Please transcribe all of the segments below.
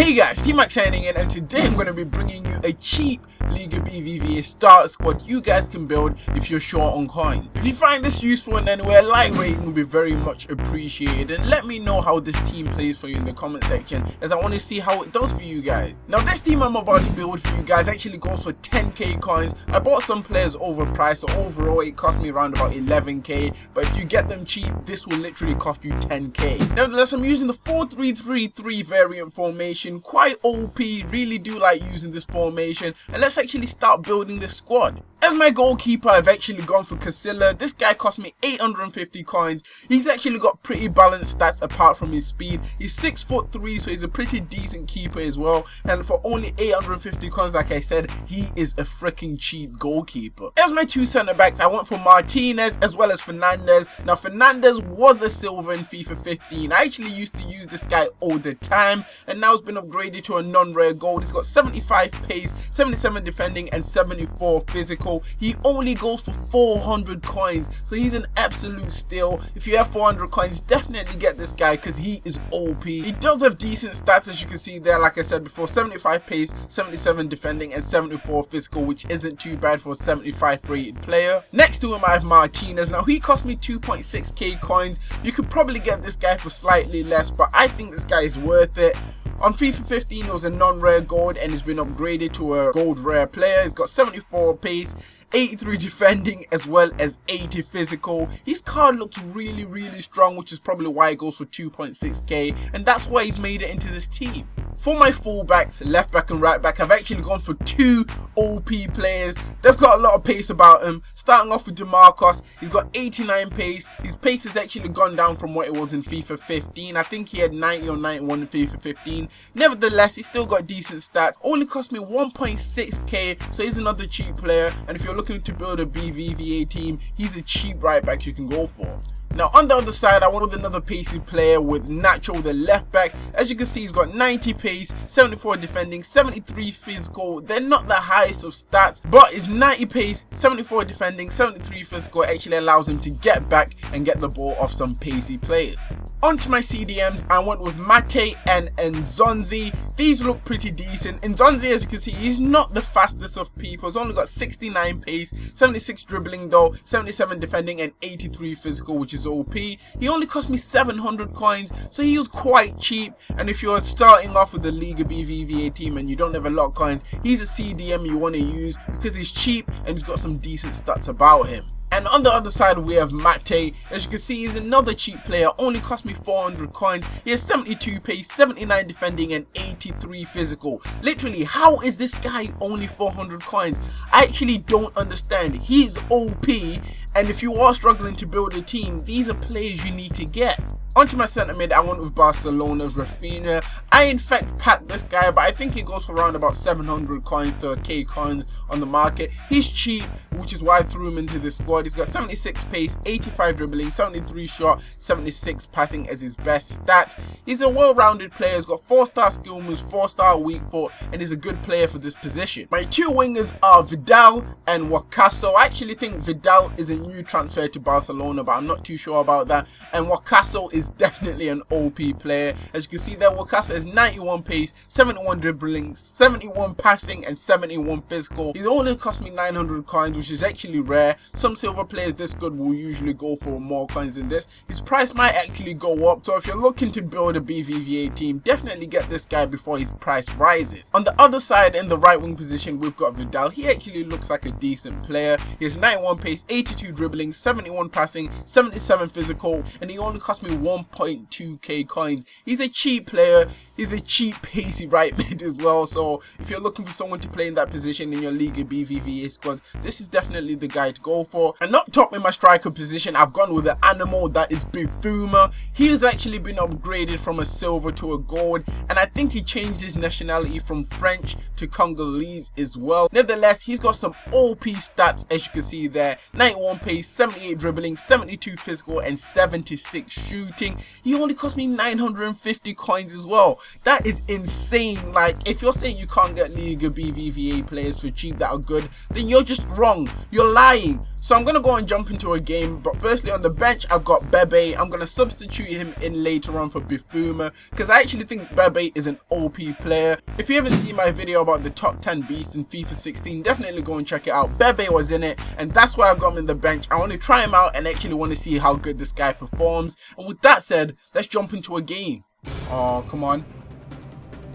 Hey guys, T-Mac signing in and today I'm going to be bringing you a cheap Liga BBVA start squad you guys can build if you're short on coins. If you find this useful in any way, like rating will be very much appreciated and let me know how this team plays for you in the comment section as I want to see how it does for you guys. Now this team I'm about to build for you guys actually goes for 10k coins. I bought some players overpriced so overall it cost me around about 11k but if you get them cheap this will literally cost you 10k. Nevertheless I'm using the 4-3-3-3 variant formation formation, quite OP, really do like using this formation, and let's actually start building this squad. As my goalkeeper, I've actually gone for Casilla. This guy cost me 850 coins. He's actually got pretty balanced stats apart from his speed. He's 6 foot 3, so he's a pretty decent keeper as well. And for only 850 coins, like I said, he is a freaking cheap goalkeeper. As my two centre backs, I went for Martinez as well as Fernandez. Now, Fernandez was a silver in FIFA 15. I actually used to use this guy all the time, and now it's been upgraded to a non-rare gold. He's got 75 pace, 77 defending, and 74 physical he only goes for 400 coins. So he's an absolute steal. If you have 400 coins definitely get this guy because he is OP he does have decent stats as you can see there. Like I said before 75 pace 77 defending and 74 physical which isn't too bad for a 75 rated player. Next to him I have Martinez. Now he cost me 2.6k coins. You could probably get this guy for slightly less but I think this guy is worth it on FIFA 15 it was a non-rare gold and it's been upgraded to a gold rare player. He's got 74 pace, 83 defending as well as 80 physical. His card looks really really strong which is probably why it goes for 2.6k and that's why he's made it into this team. For my fullbacks, left back and right back, I've actually gone for two OP players. They've got a lot of pace about them. Starting off with DeMarcos, he's got 89 pace. His pace has actually gone down from what it was in FIFA 15. I think he had 90 or 91 in FIFA 15. Nevertheless, he's still got decent stats. Only cost me 1.6k, so he's another cheap player. And if you're looking to build a BBVA team, he's a cheap right back you can go for. Now on the other side I went with another pacey player with Nacho the left back. As you can see he's got 90 pace, 74 defending, 73 physical. They're not the highest of stats but his 90 pace, 74 defending, 73 physical actually allows him to get back and get the ball off some pacey players. Onto my CDMs, I went with Mate and Nzonzi. These look pretty decent. Nzonzi, as you can see, he's not the fastest of people. He's only got 69 pace, 76 dribbling though, 77 defending and 83 physical, which is OP. He only cost me 700 coins, so he was quite cheap. And if you're starting off with the Liga BBVA team and you don't have a lot of coins, he's a CDM you want to use because he's cheap and he's got some decent stats about him. And on the other side we have Mate. As you can see he's another cheap player, only cost me 400 coins. He has 72 pace, 79 defending and 83 physical. Literally how is this guy only 400 coins? I actually don't understand. He's OP and if you are struggling to build a team, these are players you need to get. Onto my centre mid, I went with Barcelona's Rafinha. I in fact packed this guy, but I think he goes for around about 700 coins to a K coins on the market. He's cheap, which is why I threw him into the squad. He's got 76 pace, 85 dribbling, 73 shot, 76 passing as his best stat. He's a well-rounded player. He's got 4-star skill moves, 4-star weak foot, and he's a good player for this position. My two wingers are Vidal and Wakaso. I actually think Vidal is a new transfer to Barcelona, but I'm not too sure about that. And Wakaso is is definitely an OP player. As you can see there, Wakaso has 91 pace, 71 dribbling, 71 passing, and 71 physical. He only cost me 900 coins, which is actually rare. Some silver players this good will usually go for more coins than this. His price might actually go up, so if you're looking to build a BBVA team, definitely get this guy before his price rises. On the other side, in the right wing position, we've got Vidal. He actually looks like a decent player. He has 91 pace, 82 dribbling, 71 passing, 77 physical, and he only cost me 1.2k coins. He's a cheap player. He's a cheap pacey right mid as well. So if you're looking for someone to play in that position in your Liga BBVA squad, this is definitely the guy to go for. And up top in my striker position, I've gone with an animal that is Bifouma. He has actually been upgraded from a silver to a gold. And I think he changed his nationality from French to Congolese as well. Nevertheless, he's got some OP stats as you can see there. 91 pace, 78 dribbling, 72 physical and 76 shooting he only cost me 950 coins as well. That is insane. Like, if you're saying you can't get Liga BBVA players for cheap that are good, then you're just wrong. You're lying. So I'm going to go and jump into a game. But firstly, on the bench, I've got Bebe. I'm going to substitute him in later on for Bifouma. Because I actually think Bebe is an OP player. If you haven't seen my video about the top 10 beast in FIFA 16, definitely go and check it out. Bebe was in it. And that's why I've got him in the bench. I want to try him out and actually want to see how good this guy performs. And with that said, let's jump into a game. Oh, come on.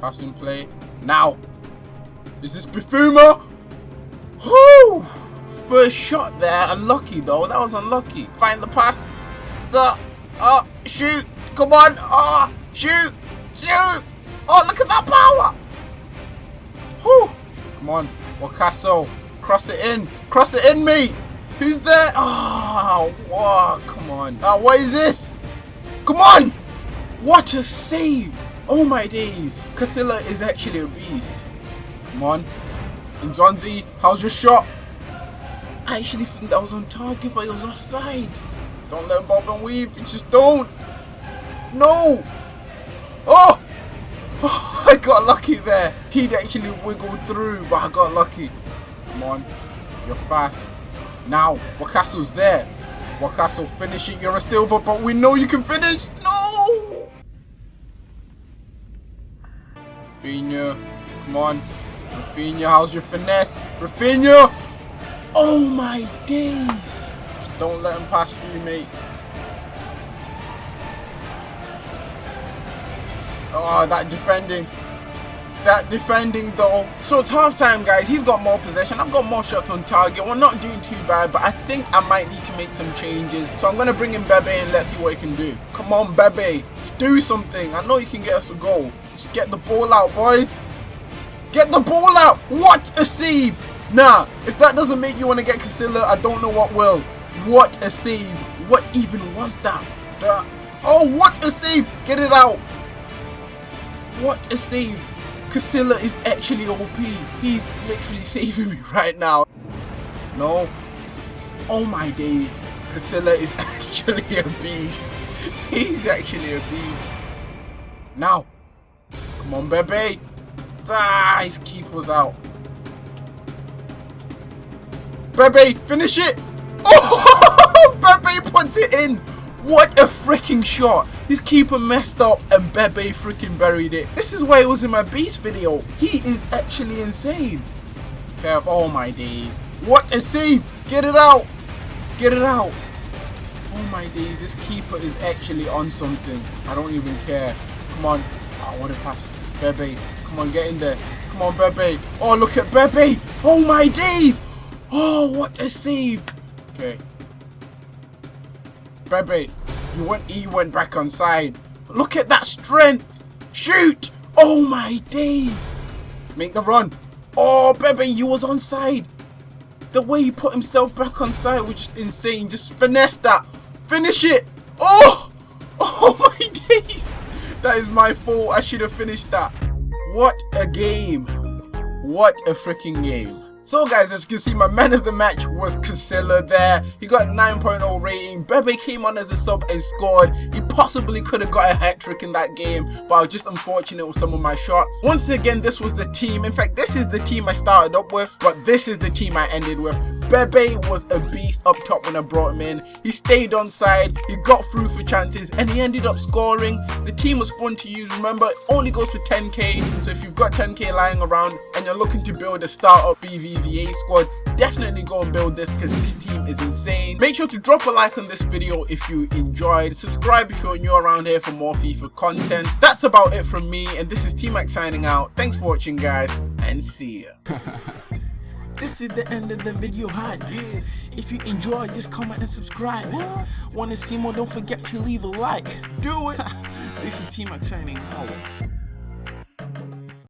Passing play. Now. Is this Bifouma? Whoo! First shot there. Unlucky though. That was unlucky. Find the pass. The, oh, shoot. Come on. Oh, shoot. Shoot. Oh, look at that power. Whoo. Come on. Wakaso. Cross it in. Cross it in, mate. Who's there? Ah, oh, wow. Come on. Oh, what is this? Come on. What a save. Oh my days. Casilla is actually a beast. Come on. Nzonzi, how's your shot? I actually think that was on target, but it was offside. Don't let him bob and weave. You just don't. No. Oh. oh. I got lucky there. He'd actually wiggled through, but I got lucky. Come on. You're fast. Now, Wakaso's there. Wakaso, finish it. You're a silver, but we know you can finish. No. Rafinha. Come on. Rafinha, how's your finesse? Rafinha! Oh my days! Just don't let him pass through, mate. Oh, that defending. That defending though. So it's half time guys. He's got more possession. I've got more shots on target. We're not doing too bad, but I think I might need to make some changes. So I'm going to bring in Bebe and let's see what he can do. Come on, Bebe. Do something. I know you can get us a goal. Just get the ball out, boys. Get the ball out. What a save. Nah, if that doesn't make you want to get Casilla, I don't know what will. What a save. What even was that? that? Oh, what a save. Get it out. What a save. Casilla is actually OP. He's literally saving me right now. No. Oh my days. Casilla is actually a beast. He's actually a beast. Now. Come on, Bebe. Ah, his keeper's out. Bebe, finish it! Oh, Bebe puts it in! What a freaking shot! His keeper messed up and Bebe freaking buried it. This is why it was in my beast video. He is actually insane. Care Kev, oh my days. What a save! Get it out! Get it out! Oh my days, this keeper is actually on something. I don't even care. Come on. Oh, what a pass. Bebe, come on, get in there. Come on, Bebe. Oh, look at Bebe! Oh my days! Oh, what a save! Okay. Bebe, you went, he went back on side. Look at that strength! Shoot! Oh my days! Make the run. Oh, Bebe, you was on side. The way he put himself back on side was just insane. Just finesse that. Finish it. Oh! Oh my days! That is my fault. I should have finished that. What a game. What a freaking game. So guys, as you can see, my man of the match was Casilla there. He got 9.0 rating. Bebe came on as a sub and scored. He possibly could have got a hat trick in that game, but I was just unfortunate with some of my shots. Once again, this was the team. In fact, this is the team I started up with, but this is the team I ended with. Bebe was a beast up top when I brought him in. He stayed on side, he got through for chances, and he ended up scoring. The team was fun to use. Remember, it only goes for 10k, so if you've got 10k lying around and you're looking to build a startup BBVA squad, definitely go and build this because this team is insane. Make sure to drop a like on this video if you enjoyed. Subscribe if you're new around here for more FIFA content. That's about it from me, and this is T-Mac signing out. Thanks for watching, guys, and see ya. This is the end of the video hi. If you enjoyed, just comment and subscribe. Want to see more? Don't forget to leave a like. Do it. this is T-Mac signing out.